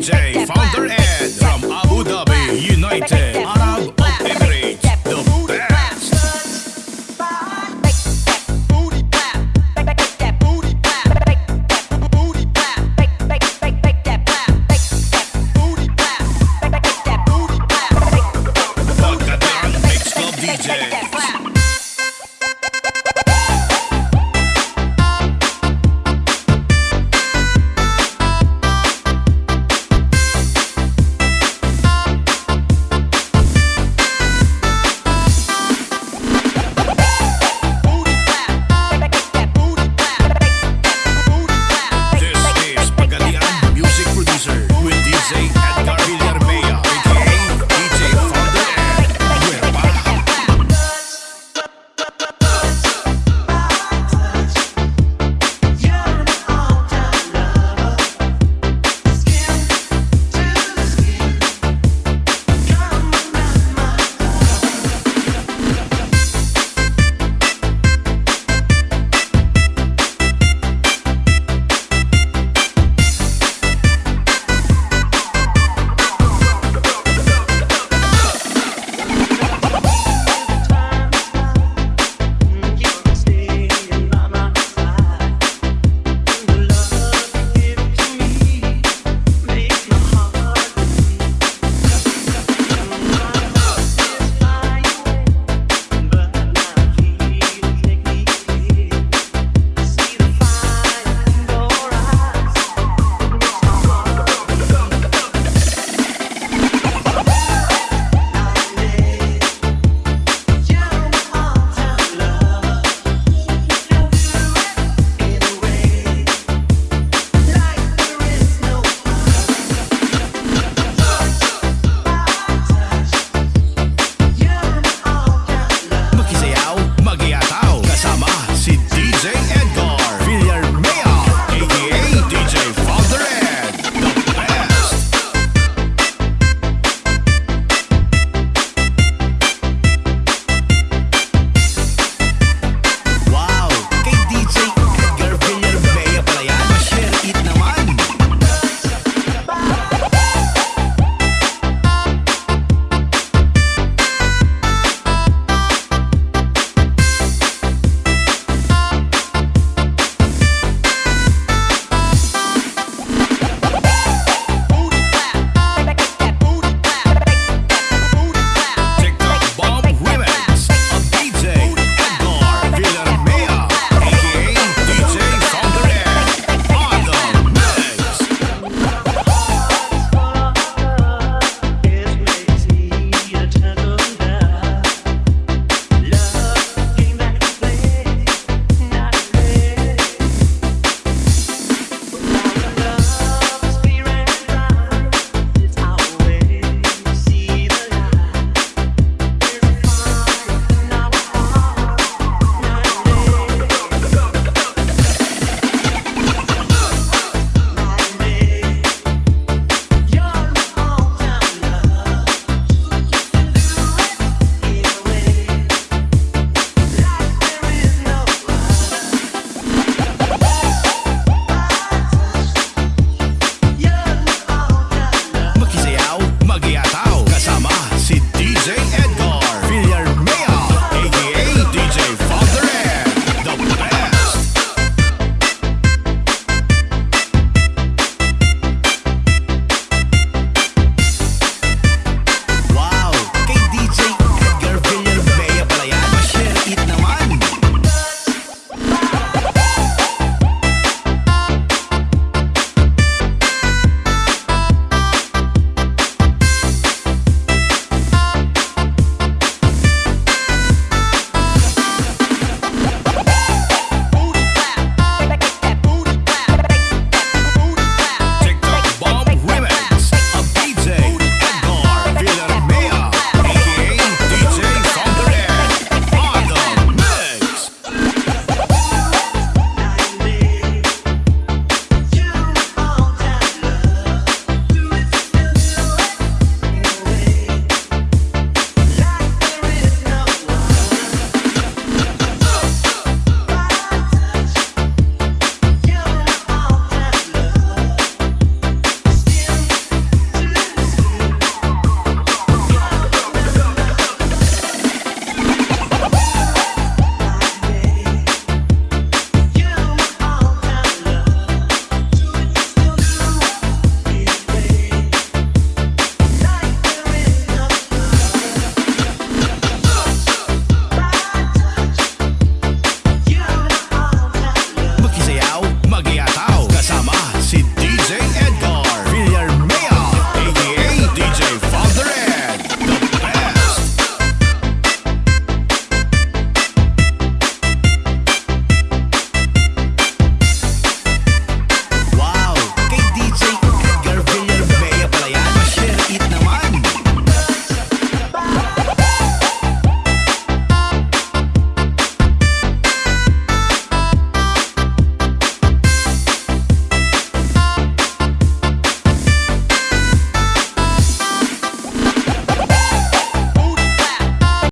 James.